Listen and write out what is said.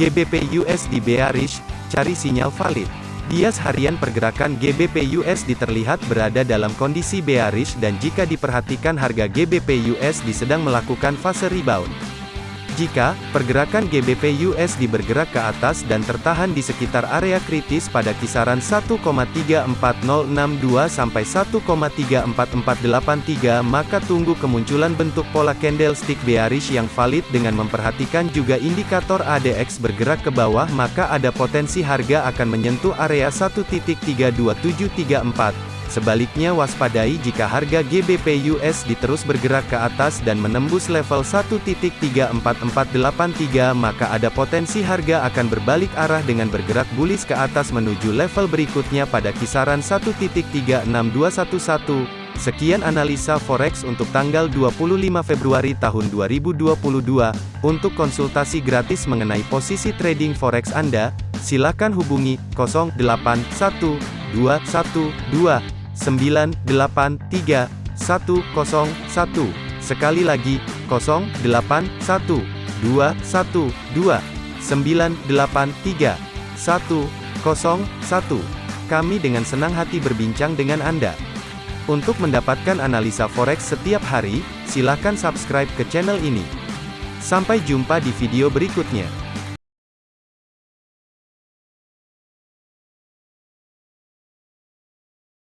GBP USD bearish, cari sinyal valid. Bias harian pergerakan GBP USD terlihat berada dalam kondisi bearish dan jika diperhatikan harga GBP USD sedang melakukan fase rebound. Jika pergerakan GBP USD bergerak ke atas dan tertahan di sekitar area kritis pada kisaran 1,34062 sampai 1,34483 maka tunggu kemunculan bentuk pola candlestick bearish yang valid dengan memperhatikan juga indikator ADX bergerak ke bawah maka ada potensi harga akan menyentuh area 1.32734 Sebaliknya waspadai jika harga GBP USD terus bergerak ke atas dan menembus level 1.34483 maka ada potensi harga akan berbalik arah dengan bergerak bullish ke atas menuju level berikutnya pada kisaran 1.36211. Sekian analisa forex untuk tanggal 25 Februari tahun 2022. Untuk konsultasi gratis mengenai posisi trading forex Anda, silakan hubungi 081212 983 101. Sekali lagi, 081 212 983 101. Kami dengan senang hati berbincang dengan Anda. Untuk mendapatkan analisa forex setiap hari, silakan subscribe ke channel ini. Sampai jumpa di video berikutnya.